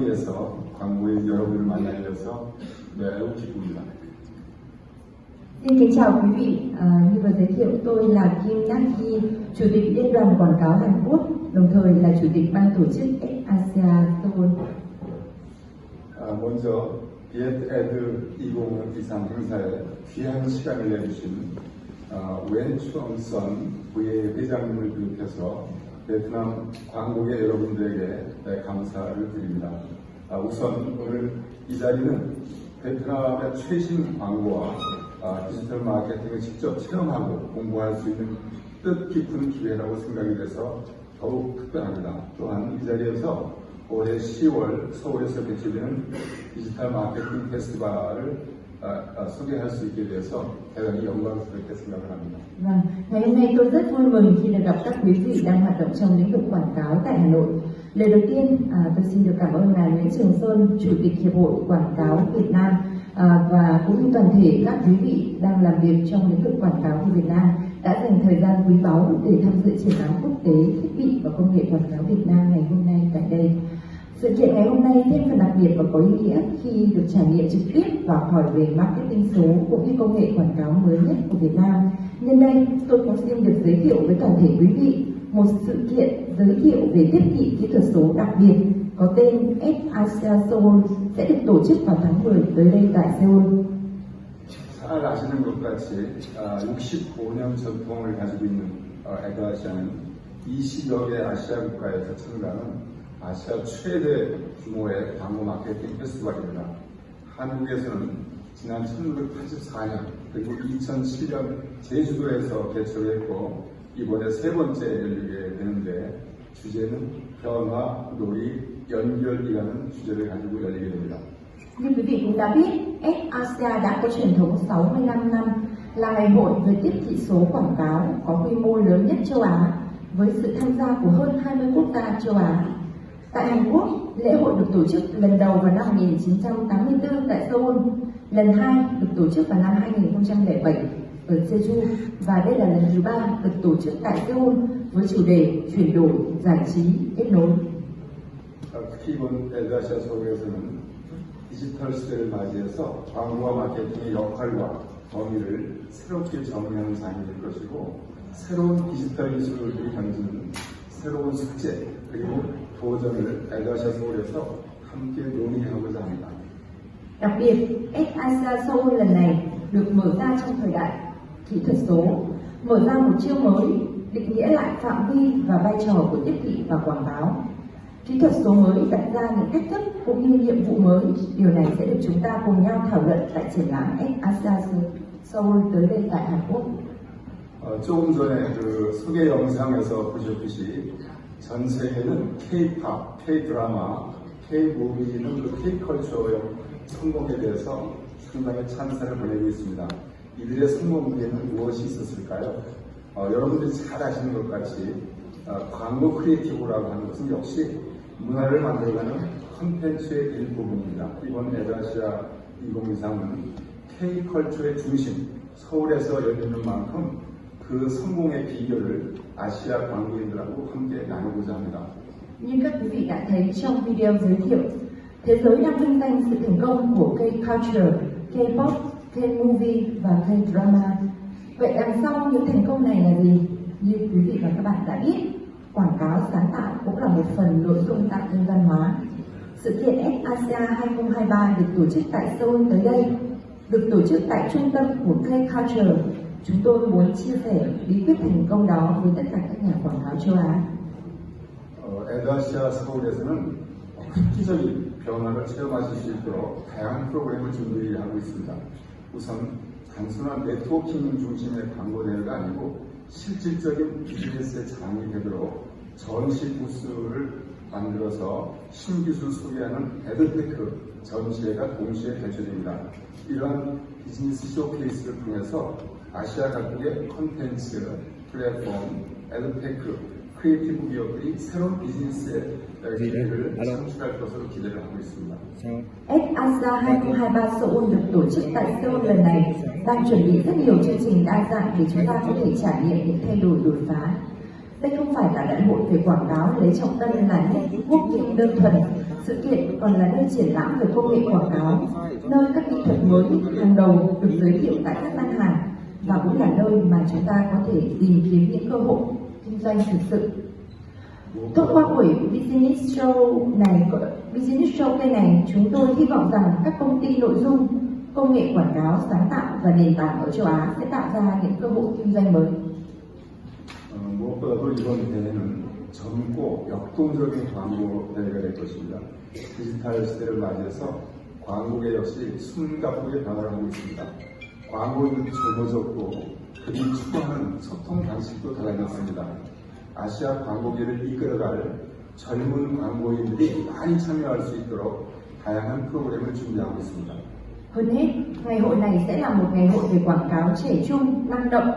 파리에서 광고인 여러분을 만나게 돼서 매우 기쁩니다. Xin kính chào quý vị, à, như vừa giới thiệu tôi là Kim Đắc Ki, Chủ tịch Liên đoàn Quảng cáo Hàn Quốc, đồng thời là Chủ tịch ban tổ chức Asia Seoul. 아, 먼저 비엣에드 2023 행사에 귀한 시간을 내주신 어, 웬 추엉선 부의 회장님을 비롯해서 베트남 광고계 여러분들에게 네, 감사를 드립니다. 아, 우선 오늘 이 자리는 베트남의 최신 광고와 아, 디지털 마케팅을 직접 체험하고 공부할 수 있는 뜻깊은 기회라고 생각이 돼서 더욱 특별합니다. 또한 이 자리에서 올해 10월 서울에서 개최되는 디지털 마케팅 페스티벌을 아, 아, 소개할 수 있게 돼서 대단히 영광스럽게 생각을 합니다. Vâng, ngày hôm nay tôi rất vui mừng khi được gặp các quý vị đang hoạt động trong lĩnh vực quảng cáo tại Hà Nội. Lời đầu tiên, à, tôi xin được cảm ơn ngài Nguyễn Trường Sơn, Chủ tịch Hiệp hội Quảng cáo Việt Nam à, và cũng như toàn thể các quý vị đang làm việc trong lĩnh vực quảng cáo của Việt Nam đã dành thời gian quý báu để tham dự triển lãm quốc tế thiết bị và công nghệ quảng cáo Việt Nam ngày hôm nay tại đây. Sự kiện ngày hôm nay thêm phần đặc biệt và có ý nghĩa khi được trải nghiệm trực tiếp và học hỏi về marketing số cũng như công nghệ quảng cáo mới nhất của Việt Nam. Nhân đây, tôi cũng xin được giới thiệu với toàn thể quý vị một sự kiện giới thiệu về tiếp thị kỹ thuật số đặc biệt có tên FASIA Seoul sẽ được tổ chức vào tháng 10 tới đây tại Seoul. 잘 아시는 것 같이 65년 전통을 가지고 있는 어, 에드아시아는 20여 개 아시아 국가에서 참가하는 아시아 최대 규모의 광고 마케팅 페스티벌입니다. 한국에서는 지난 1984년 그리고 2007년 제주도에서 개최를 했고 이번에 세 번째 열리게 되는데 주제는 변화, 놀이, 연결이라는 주제를 가지고 열리게 됩니다. Như quý vị cũng đã biết, FASIA đã có truyền thống 65 năm là ngày hội về tiếp thị số quảng cáo có quy mô lớn nhất châu Á với sự tham gia của hơn 20 quốc gia châu Á. Tại Hàn Quốc, lễ hội được tổ chức lần đầu vào năm 1984 tại Seoul, lần hai được tổ chức vào năm 2007 ở Jeju và đây là lần thứ ba được tổ chức tại Seoul với chủ đề chuyển đổi, giải trí, kết nối. 어, 특히 이번 에드아시아 서울에서는 디지털 시대를 맞이해서 광고와 마케팅의 역할과 범위를 새롭게 정의하는 장이 될 것이고 새로운 디지털 기술들이 던지는 새로운 숙제 그리고 도전을 에드아시아 서울에서 함께 논의하고자 합니다. Đặc biệt, S-Asia Seoul lần này được mở ra trong thời đại kỹ thuật số, mở ra một chiêu mới, định nghĩa lại phạm vi và vai trò của tiếp thị và quảng cáo. Kỹ thuật số mới đặt ra những cách thức cũng như nhiệm vụ mới. Điều này sẽ được chúng ta cùng nhau thảo luận tại triển lãm S-Asia Seoul tới đây tại Hàn Quốc. 어, 조금 전에 그 소개 영상에서 보셨듯이 전 세계는 K-팝, K-드라마, K-무비 등 K-컬처의 성공에 대해서 상당히 찬사를 보내고 있습니다. 이들의 성공 뒤에는 무엇이 있었을까요? 어, 여러분들이 잘 아시는 것 같이 어, 광고 크리에이티브라고 하는 것은 역시 문화를 만들어가는 콘텐츠의 일부분입니다. 이번 에드아시아 2023은 K-컬처의 중심, 서울에서 열리는 만큼 그 성공의 비결을 아시아 광고인들하고 함께 나누고자 합니다. Như các quý vị đã thấy trong video giới thiệu, thế giới đang vinh danh sự thành công của K-culture, K-pop, K-movie và K-drama. Vậy đằng sau những thành công này là gì? Như quý vị và các bạn đã biết, quảng cáo sáng tạo cũng là một phần nội dung tạo nên văn hóa. Sự kiện S-Asia 2023 được tổ chức tại Seoul tới đây, được tổ chức tại trung tâm của K-culture. Chúng tôi muốn chia sẻ bí quyết thành công đó với tất cả các nhà quảng cáo châu Á. 어, 에드아시아 서울에서는 획기적인 변화를 체험하실 수 있도록 다양한 프로그램을 준비하고 있습니다. 우선 단순한 네트워킹 중심의 광고 대회가 아니고 실질적인 비즈니스의 장이 되도록 전시 부스를 만들어서 신기술 소개하는 에드테크 전시회가 동시에 개최됩니다. 이러한 비즈니스 쇼케이스를 통해서 아시아 각국의 콘텐츠, 플랫폼, 에드테크, 크리에이티브 기업들이 새로운 비즈니스의 기회를 창출할 것으로 기대를 하고 있습니다. S-ASA 2023 Seoul được tổ chức tại Seoul lần này đang chuẩn bị rất nhiều chương trình đa dạng để chúng ta có thể trải nghiệm những thay đổi đột phá. Đây không phải là đại hội về quảng cáo lấy trọng tâm là nét quốc nghệ đơn thuần. Sự kiện còn là nơi triển lãm về công nghệ quảng cáo, nơi các kỹ thuật mới hàng đầu được giới thiệu tại các gian hàng và cũng là nơi mà chúng ta có thể tìm kiếm những cơ hội kinh doanh thực sự. Thông qua buổi Business Show này, Business Show cây này, chúng tôi hy vọng rằng các công ty nội dung, công nghệ quảng cáo sáng tạo và nền tảng ở châu Á sẽ tạo ra những cơ hội kinh doanh mới. 어, 무엇보다도 이번 대회는 젊고 역동적인 광고 대회가 될 것입니다. 디지털 시대를 맞이해서 광고계 역시 숨가쁘게 변화하고 있습니다. 광고인들이 젊어졌고 그들이 추구하는 소통 방식도 달라졌습니다. 아시아 광고계를 이끌어갈 젊은 광고인들이 많이 참여할 수 있도록 다양한 프로그램을 준비하고 있습니다. Hơn hết, ngày hội này sẽ là một ngày hội về quảng cáo trẻ trung, năng động.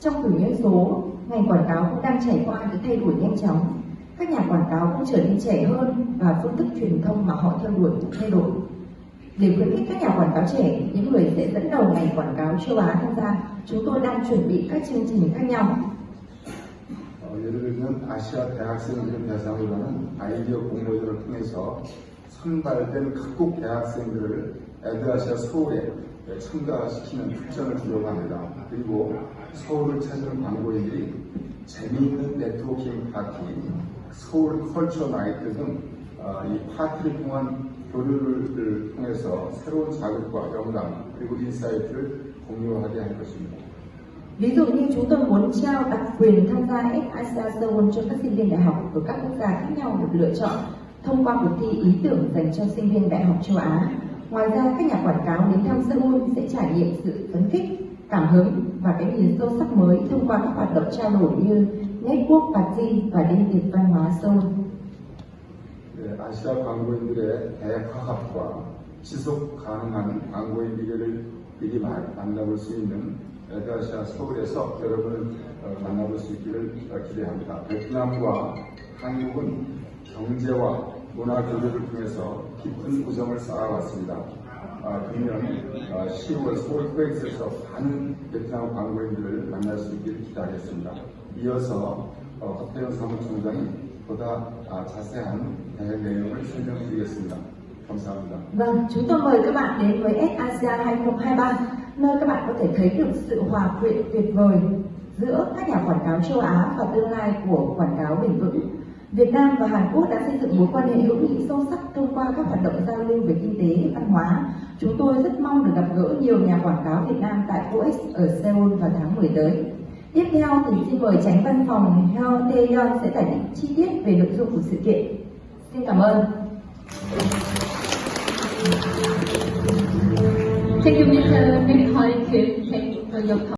Trong kỷ nguyên số, ngành quảng cáo cũng đang trải qua những thay đổi nhanh chóng. Các nhà quảng cáo cũng trở nên trẻ hơn và phương thức truyền thông mà họ theo đuổi cũng thay đổi. Để khuyến khích các nhà quảng cáo trẻ, những người sẽ dẫn đầu ngành quảng cáo châu Á tham gia, chúng tôi đang chuẩn bị các chương trình khác nhau. 어, 예를 들면 아시아 대학생들을 대상으로 하는 아이디어 공모전을 통해서 선발된 각국 대학생들을 에드아시아 서울에 참가시키는 특전을 주려고 합니다. 그리고 서울을 찾는 광고인들이 재미있는 네트워킹 파티, 서울 컬처 나이트 등 어, 이 파티를 통한 교류를 통해서 새로운 자극과 영감 그리고 인사이트를 공유하게 할 것입니다. Ví dụ như chúng tôi muốn trao đặc quyền tham gia SASA Seoul cho các sinh viên đại học của các quốc gia khác nhau được lựa chọn thông qua cuộc thi ý tưởng dành cho sinh viên đại học châu Á. Ngoài ra, các nhà quảng cáo đến thăm Seoul sẽ trải nghiệm sự phấn khích, cảm hứng và cái nhìn sâu sắc mới thông qua các hoạt động trao đổi như Network Party và đêm tiệc văn hóa Seoul. 네, 아시아 광고인들의 대화합과 지속 가능한 광고의 미래를 미리 마- 만나볼 수 있는 에드아시아 서울에서 여러분을 어, 만나볼 수 있기를 어, 기대합니다. 베트남과 한국은 경제와 문화 교류를 통해서 깊은 우정을 쌓아왔습니다. 아, 금년 어, 10월 서울 코엑스에서 많은 베트남 광고인들을 만날 수 있기를 기대하겠습니다. 이어서 어, 허태현 사무총장이 보다 아, 자세한 대회 내용을 설명드리겠습니다. 감사합니다. Vâng, chúng tôi mời các bạn đến với SASIA 2023, nơi các bạn có thể thấy được sự hòa quyện tuyệt vời giữa các nhà quảng cáo châu Á và tương lai của quảng cáo bền vững. Việt Nam và Hàn Quốc đã xây dựng mối quan hệ hữu nghị sâu sắc thông qua các hoạt động giao lưu về kinh tế, văn hóa. Chúng tôi rất mong được gặp gỡ nhiều nhà quảng cáo Việt Nam tại COEX ở Seoul vào tháng 10 tới. Tiếp theo thì xin mời tránh văn phòng Heo Tae Yeon sẽ giải thích chi tiết về nội dung của sự kiện. Xin cảm ơn. Thank you, Mr. Nick Kim. Thank you for your